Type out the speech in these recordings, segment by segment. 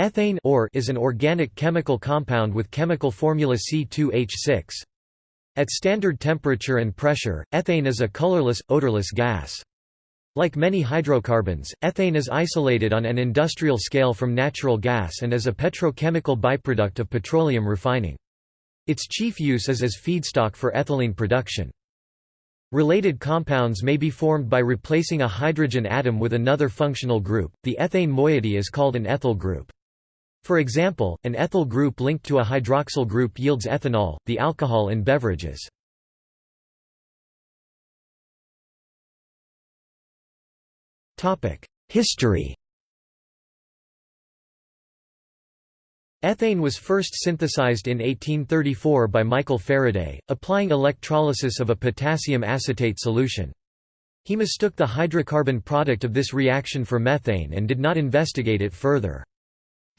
Ethane or is an organic chemical compound with chemical formula C2H6. At standard temperature and pressure, ethane is a colorless, odorless gas. Like many hydrocarbons, ethane is isolated on an industrial scale from natural gas and is a petrochemical byproduct of petroleum refining. Its chief use is as feedstock for ethylene production. Related compounds may be formed by replacing a hydrogen atom with another functional group. The ethane moiety is called an ethyl group. For example, an ethyl group linked to a hydroxyl group yields ethanol, the alcohol in beverages. History Ethane was first synthesized in 1834 by Michael Faraday, applying electrolysis of a potassium acetate solution. He mistook the hydrocarbon product of this reaction for methane and did not investigate it further.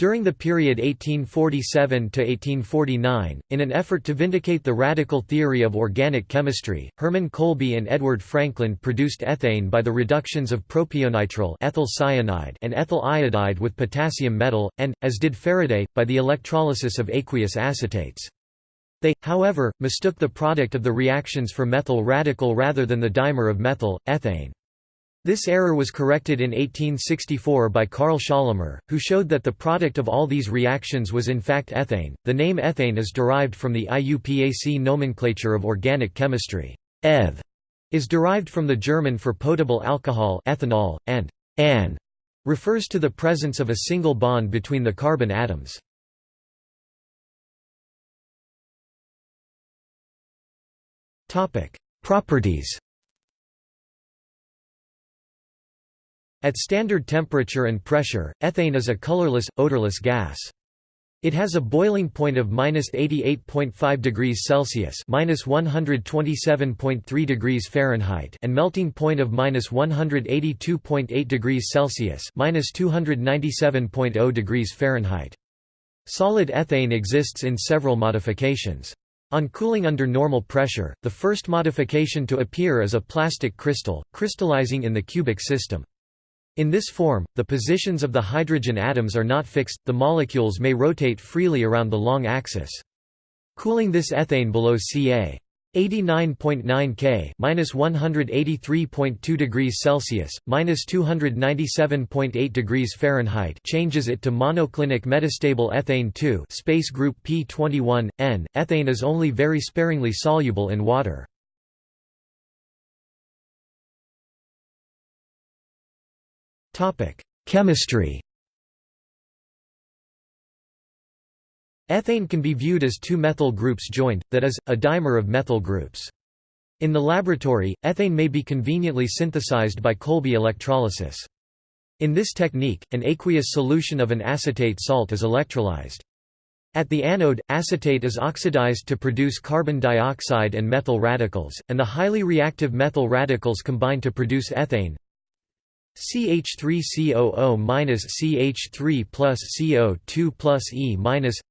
During the period 1847–1849, in an effort to vindicate the radical theory of organic chemistry, Hermann Kolbe and Edward Frankland produced ethane by the reductions of propionitrile ethyl cyanide and ethyl iodide with potassium metal, and, as did Faraday, by the electrolysis of aqueous acetates. They, however, mistook the product of the reactions for methyl radical rather than the dimer of methyl, ethane. This error was corrected in 1864 by Carl Schorlemmer, who showed that the product of all these reactions was in fact ethane. The name ethane is derived from the IUPAC nomenclature of organic chemistry. Eth is derived from the German for potable alcohol ethanol, and an refers to the presence of a single bond between the carbon atoms. Properties At standard temperature and pressure, ethane is a colorless, odorless gas. It has a boiling point of minus 88.5 degrees Celsius minus 127.3 degrees Fahrenheit and melting point of minus 182.8 degrees Celsius minus 297.0 degrees Fahrenheit. Solid ethane exists in several modifications. On cooling under normal pressure, the first modification to appear is a plastic crystal, crystallizing in the cubic system. In this form, the positions of the hydrogen atoms are not fixed, the molecules may rotate freely around the long axis. Cooling this ethane below ca. 89.9 K minus 183.2 degrees Celsius minus 297.8 degrees Fahrenheit changes it to monoclinic metastable ethane 2 space group P21 N. Ethane is only very sparingly soluble in water. Chemistry Ethane can be viewed as two methyl groups joined, that is, a dimer of methyl groups. In the laboratory, ethane may be conveniently synthesized by Kolbe electrolysis. In this technique, an aqueous solution of an acetate salt is electrolyzed. At the anode, acetate is oxidized to produce carbon dioxide and methyl radicals, and the highly reactive methyl radicals combine to produce ethane. CH3COO minus CH3 plus CO2 plus E minus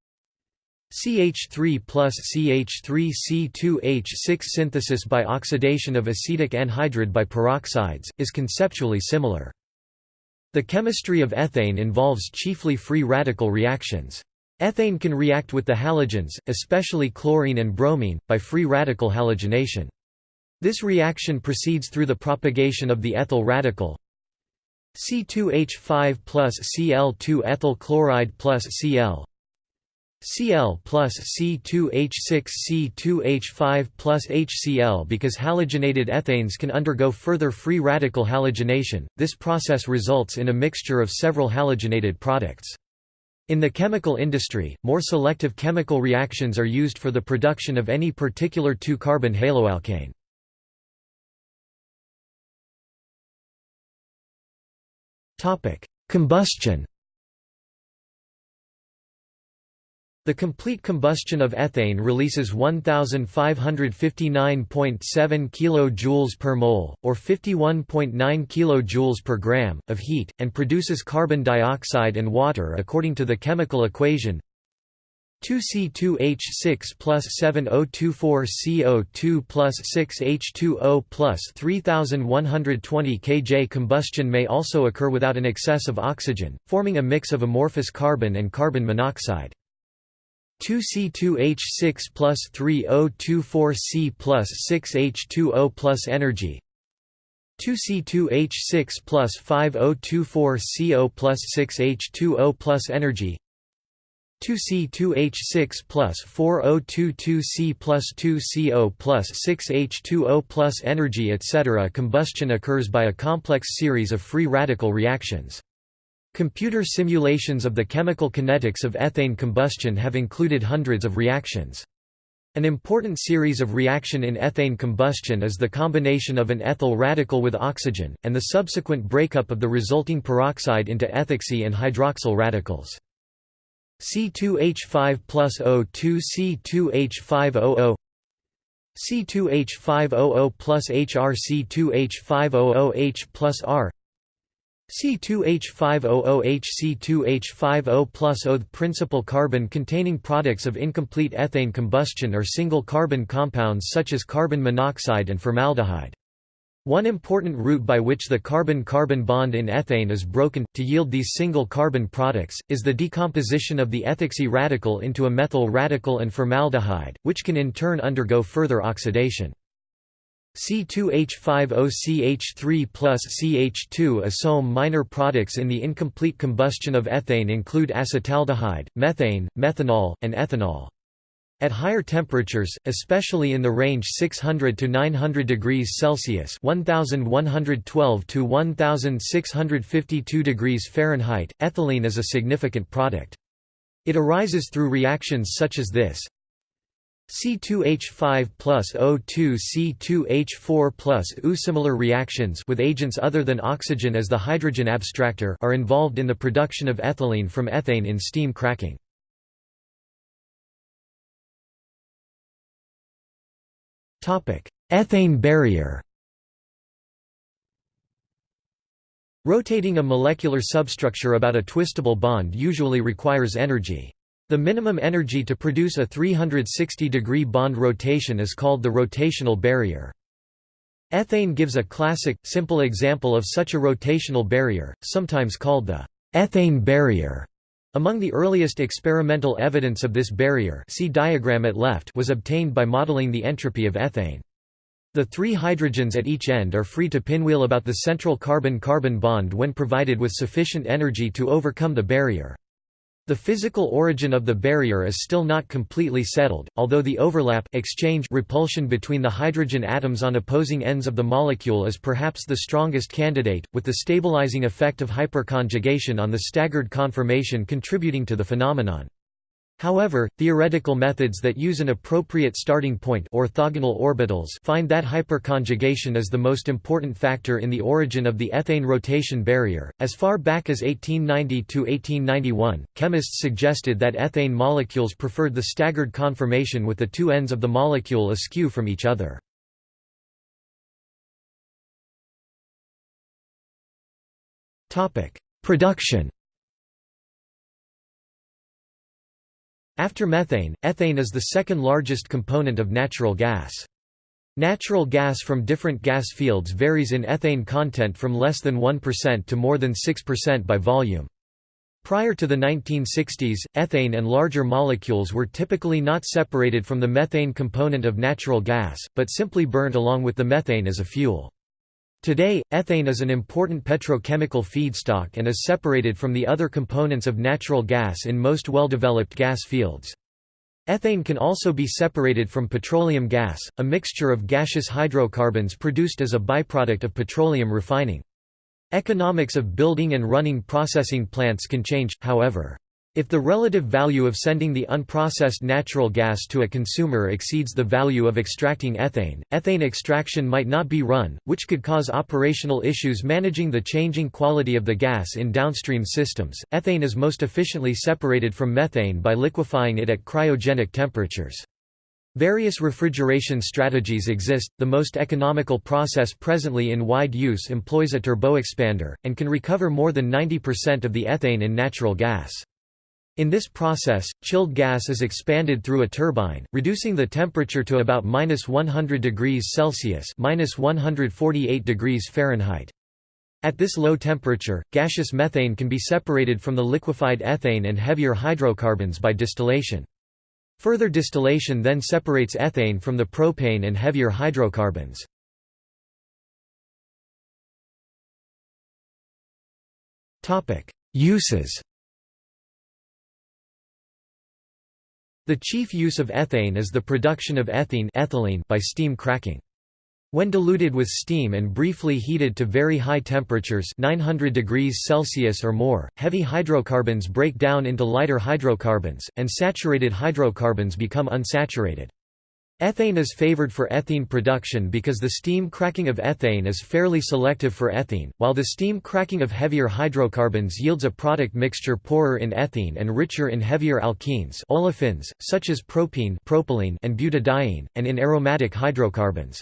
CH3 plus CH3C2H6 synthesis by oxidation of acetic anhydride by peroxides, is conceptually similar. The chemistry of ethane involves chiefly free radical reactions. Ethane can react with the halogens, especially chlorine and bromine, by free radical halogenation. This reaction proceeds through the propagation of the ethyl radical, C2H5 plus Cl2 ethyl chloride plus Cl Cl plus C2H6 C2H5 plus HCl Because halogenated ethanes can undergo further free radical halogenation, this process results in a mixture of several halogenated products. In the chemical industry, more selective chemical reactions are used for the production of any particular 2-carbon haloalkane. Combustion The complete combustion of ethane releases 1559.7 kJ per mole, or 51.9 kJ per gram, of heat, and produces carbon dioxide and water according to the chemical equation 2C2H6 plus 7024CO2 plus 6H2O plus 3120 kJ Combustion may also occur without an excess of oxygen, forming a mix of amorphous carbon and carbon monoxide. 2C2H6 plus 3024C plus 6H2O plus energy 2C2H6 plus 5024CO plus 6H2O plus energy 2C2H6 plus 4022C plus 2CO plus 6H2O plus energy etc. Combustion occurs by a complex series of free radical reactions. Computer simulations of the chemical kinetics of ethane combustion have included hundreds of reactions. An important series of reaction in ethane combustion is the combination of an ethyl radical with oxygen, and the subsequent breakup of the resulting peroxide into ethoxy and hydroxyl radicals. C2H5 plus O2 C2H5OO C2H5OO plus HR C2H5OOH plus R C2H5OOH C2H5O plus O. The principal carbon-containing products of incomplete ethane combustion are single carbon compounds such as carbon monoxide and formaldehyde. One important route by which the carbon-carbon bond in ethane is broken, to yield these single carbon products, is the decomposition of the ethoxy radical into a methyl radical and formaldehyde, which can in turn undergo further oxidation. C2H5OCH3 plus CH2 Some minor products in the incomplete combustion of ethane include acetaldehyde, methane, methanol, and ethanol. At higher temperatures, especially in the range 600 to 900 degrees Celsius (1112 to 1652 degrees Fahrenheit), ethylene is a significant product. It arises through reactions such as this: C2H5 plus O2 C2H4 plus U. Similar reactions with agents other than oxygen as the hydrogen abstractor are involved in the production of ethylene from ethane in steam cracking. Ethane barrier Rotating a molecular substructure about a twistable bond usually requires energy. The minimum energy to produce a 360-degree bond rotation is called the rotational barrier. Ethane gives a classic, simple example of such a rotational barrier, sometimes called the ethane barrier. Among the earliest experimental evidence of this barrier see diagram at left was obtained by modeling the entropy of ethane. The three hydrogens at each end are free to pinwheel about the central carbon-carbon bond when provided with sufficient energy to overcome the barrier. The physical origin of the barrier is still not completely settled, although the overlap exchange repulsion between the hydrogen atoms on opposing ends of the molecule is perhaps the strongest candidate, with the stabilizing effect of hyperconjugation on the staggered conformation contributing to the phenomenon. However, theoretical methods that use an appropriate starting point orthogonal orbitals find that hyperconjugation is the most important factor in the origin of the ethane rotation barrier. As far back as 1890 to 1891, chemists suggested that ethane molecules preferred the staggered conformation with the two ends of the molecule askew from each other. Topic: Production After methane, ethane is the second largest component of natural gas. Natural gas from different gas fields varies in ethane content from less than 1% to more than 6% by volume. Prior to the 1960s, ethane and larger molecules were typically not separated from the methane component of natural gas, but simply burnt along with the methane as a fuel. Today, ethane is an important petrochemical feedstock and is separated from the other components of natural gas in most well-developed gas fields. Ethane can also be separated from petroleum gas, a mixture of gaseous hydrocarbons produced as a byproduct of petroleum refining. Economics of building and running processing plants can change, however. If the relative value of sending the unprocessed natural gas to a consumer exceeds the value of extracting ethane, ethane extraction might not be run, which could cause operational issues managing the changing quality of the gas in downstream systems. Ethane is most efficiently separated from methane by liquefying it at cryogenic temperatures. Various refrigeration strategies exist. The most economical process presently in wide use employs a turboexpander, and can recover more than 90% of the ethane in natural gas. In this process, chilled gas is expanded through a turbine, reducing the temperature to about minus 100 degrees Celsius minus 148 degrees Fahrenheit. At this low temperature, gaseous methane can be separated from the liquefied ethane and heavier hydrocarbons by distillation. Further distillation then separates ethane from the propane and heavier hydrocarbons. Uses The chief use of ethane is the production of ethene ethylene by steam cracking. When diluted with steam and briefly heated to very high temperatures 900 degrees Celsius or more, heavy hydrocarbons break down into lighter hydrocarbons, and saturated hydrocarbons become unsaturated. Ethane is favored for ethene production because the steam cracking of ethane is fairly selective for ethene, while the steam cracking of heavier hydrocarbons yields a product mixture poorer in ethene and richer in heavier alkenes olefins, such as propene propylene and butadiene, and in aromatic hydrocarbons.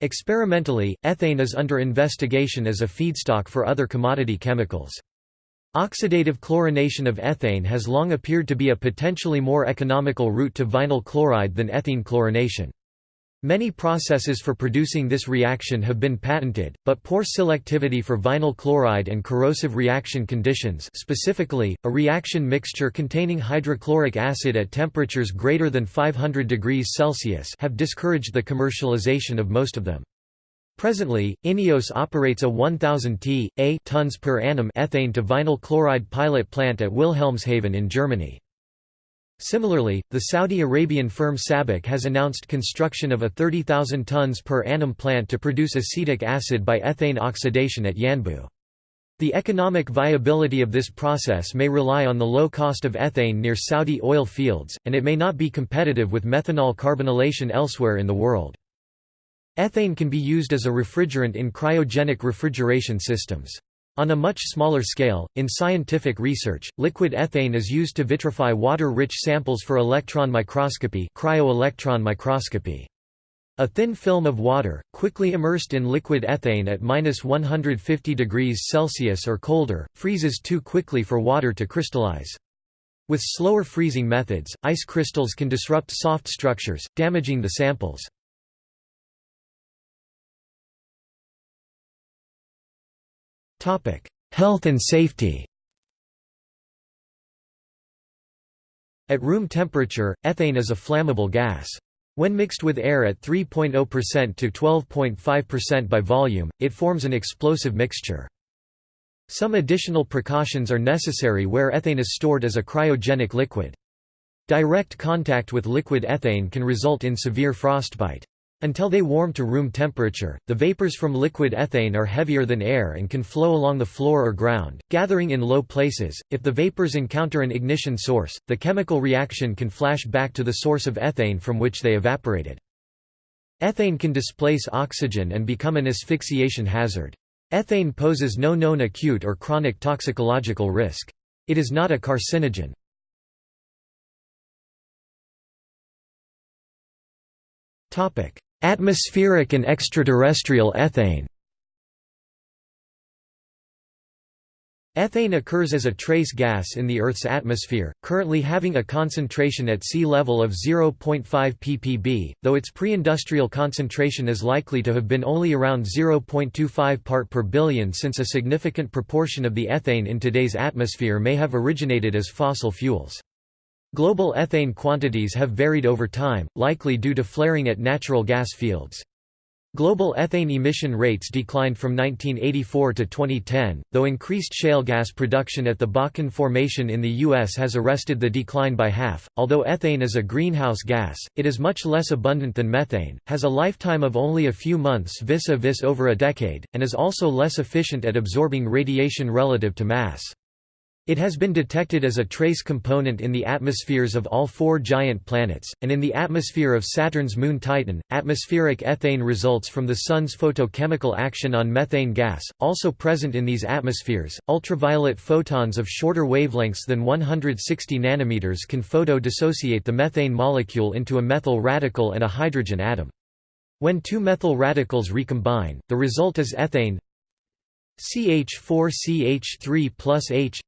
Experimentally, ethane is under investigation as a feedstock for other commodity chemicals. Oxidative chlorination of ethane has long appeared to be a potentially more economical route to vinyl chloride than ethene chlorination. Many processes for producing this reaction have been patented, but poor selectivity for vinyl chloride and corrosive reaction conditions specifically, a reaction mixture containing hydrochloric acid at temperatures greater than 500 degrees Celsius have discouraged the commercialization of most of them. Presently, INEOS operates a 1,000 t, a tons per annum ethane to vinyl chloride pilot plant at Wilhelmshaven in Germany. Similarly, the Saudi Arabian firm SABIC has announced construction of a 30,000 tons per annum plant to produce acetic acid by ethane oxidation at Yanbu. The economic viability of this process may rely on the low cost of ethane near Saudi oil fields, and it may not be competitive with methanol carbonylation elsewhere in the world. Ethane can be used as a refrigerant in cryogenic refrigeration systems. On a much smaller scale, in scientific research, liquid ethane is used to vitrify water-rich samples for electron microscopy, cryo-electron microscopy. A thin film of water, quickly immersed in liquid ethane at minus 150 degrees Celsius or colder, freezes too quickly for water to crystallize. With slower freezing methods, ice crystals can disrupt soft structures, damaging the samples. Health and safety At room temperature, ethane is a flammable gas. When mixed with air at 3.0% to 12.5% by volume, it forms an explosive mixture. Some additional precautions are necessary where ethane is stored as a cryogenic liquid. Direct contact with liquid ethane can result in severe frostbite. Until they warm to room temperature, the vapors from liquid ethane are heavier than air and can flow along the floor or ground, gathering in low places. If the vapors encounter an ignition source, the chemical reaction can flash back to the source of ethane from which they evaporated. Ethane can displace oxygen and become an asphyxiation hazard. Ethane poses no known acute or chronic toxicological risk. It is not a carcinogen. Topic: Atmospheric and extraterrestrial ethane Ethane occurs as a trace gas in the Earth's atmosphere, currently having a concentration at sea level of 0.5 ppb, though its pre-industrial concentration is likely to have been only around 0.25 part per billion since a significant proportion of the ethane in today's atmosphere may have originated as fossil fuels. Global ethane quantities have varied over time, likely due to flaring at natural gas fields. Global ethane emission rates declined from 1984 to 2010, though increased shale gas production at the Bakken Formation in the U.S. has arrested the decline by half. Although ethane is a greenhouse gas, it is much less abundant than methane, has a lifetime of only a few months vis a vis over a decade, and is also less efficient at absorbing radiation relative to mass. It has been detected as a trace component in the atmospheres of all four giant planets, and in the atmosphere of Saturn's moon Titan. Atmospheric ethane results from the Sun's photochemical action on methane gas, also present in these atmospheres. Ultraviolet photons of shorter wavelengths than 160 nanometers can photo-dissociate the methane molecule into a methyl radical and a hydrogen atom. When two methyl radicals recombine, the result is ethane CH4CH3 plus H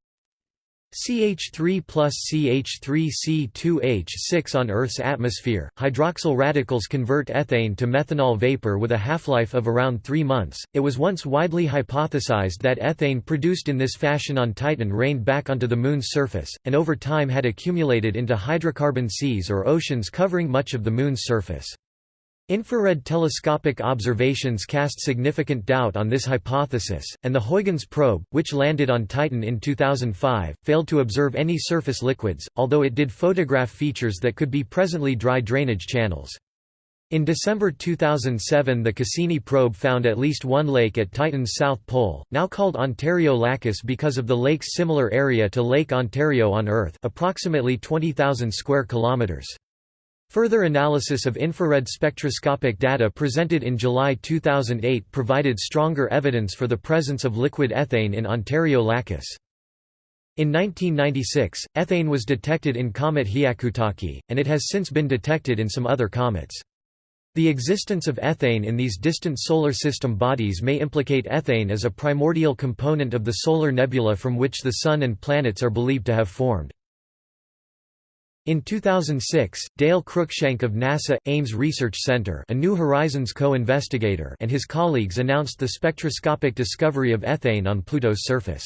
CH3 plus CH3C2H6 on Earth's atmosphere. Hydroxyl radicals convert ethane to methanol vapor with a half-life of around 3 months. It was once widely hypothesized that ethane produced in this fashion on Titan rained back onto the Moon's surface, and over time had accumulated into hydrocarbon seas or oceans covering much of the Moon's surface. Infrared telescopic observations cast significant doubt on this hypothesis, and the Huygens probe, which landed on Titan in 2005, failed to observe any surface liquids, although it did photograph features that could be presently dry drainage channels. In December 2007 the Cassini probe found at least one lake at Titan's south pole, now called Ontario Lacus because of the lake's similar area to Lake Ontario on Earth approximately 20,000 square kilometers. Further analysis of infrared spectroscopic data presented in July 2008 provided stronger evidence for the presence of liquid ethane in Ontario Lacus. In 1996, ethane was detected in comet Hyakutake, and it has since been detected in some other comets. The existence of ethane in these distant solar system bodies may implicate ethane as a primordial component of the solar nebula from which the Sun and planets are believed to have formed. In 2006, Dale Cruikshank of NASA, Ames Research Center a New Horizons co-investigator and his colleagues announced the spectroscopic discovery of ethane on Pluto's surface.